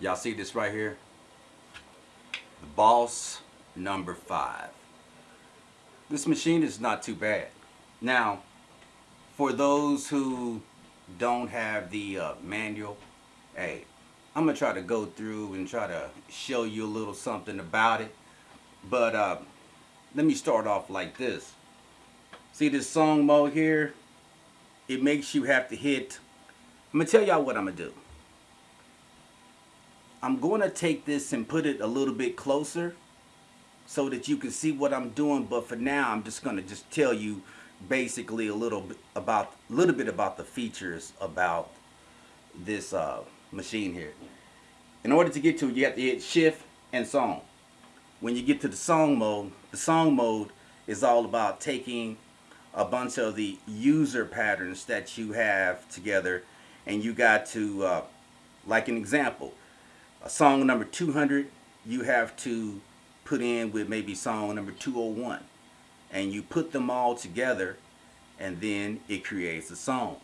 Y'all see this right here? The Boss number five. This machine is not too bad. Now, for those who don't have the uh, manual, hey, I'm gonna try to go through and try to show you a little something about it. But uh, let me start off like this. See this song mode here? It makes you have to hit. I'm gonna tell y'all what I'm gonna do. I'm going to take this and put it a little bit closer so that you can see what I'm doing. But for now, I'm just going to just tell you basically a little bit about a little bit about the features about this uh, machine here. In order to get to it, you have to hit shift and song. When you get to the song mode, the song mode is all about taking a bunch of the user patterns that you have together and you got to, uh, like an example, a song number 200 you have to put in with maybe song number 201 and you put them all together and then it creates a song.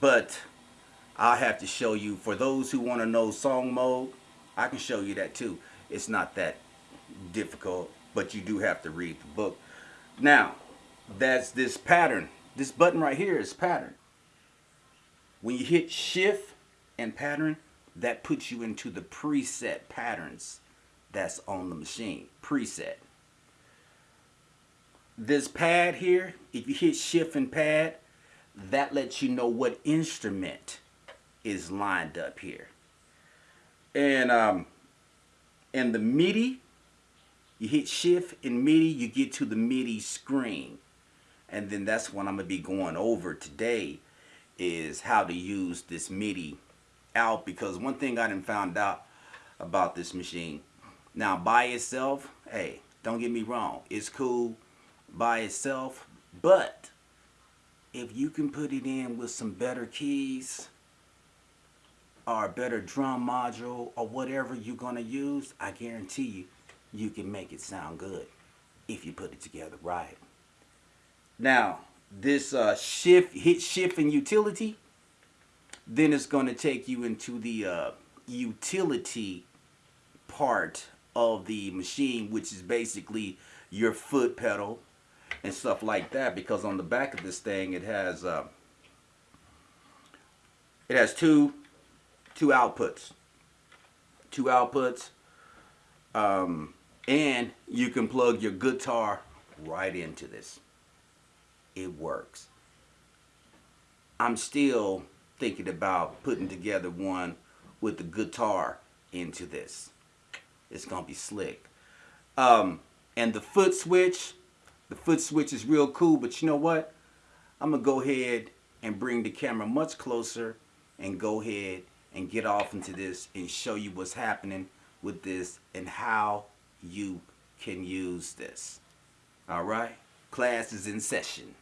But I'll have to show you for those who want to know song mode I can show you that too. It's not that difficult but you do have to read the book. Now that's this pattern. This button right here is pattern. When you hit shift and pattern that puts you into the preset patterns that's on the machine. Preset. This pad here if you hit shift and pad that lets you know what instrument is lined up here. And um and the MIDI you hit shift and MIDI you get to the MIDI screen. And then that's what I'm gonna be going over today is how to use this MIDI out because one thing I didn't found out about this machine. Now by itself hey don't get me wrong it's cool by itself but if you can put it in with some better keys or a better drum module or whatever you're gonna use I guarantee you you can make it sound good if you put it together right. Now this uh, shift hit shift and utility then it's going to take you into the uh, utility part of the machine which is basically your foot pedal and stuff like that because on the back of this thing it has uh, it has two two outputs. Two outputs um, and you can plug your guitar right into this. It works. I'm still thinking about putting together one with the guitar into this. It's going to be slick. Um, and the foot switch, the foot switch is real cool, but you know what? I'm going to go ahead and bring the camera much closer and go ahead and get off into this and show you what's happening with this and how you can use this. All right? Class is in session.